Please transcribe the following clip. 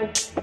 Bye.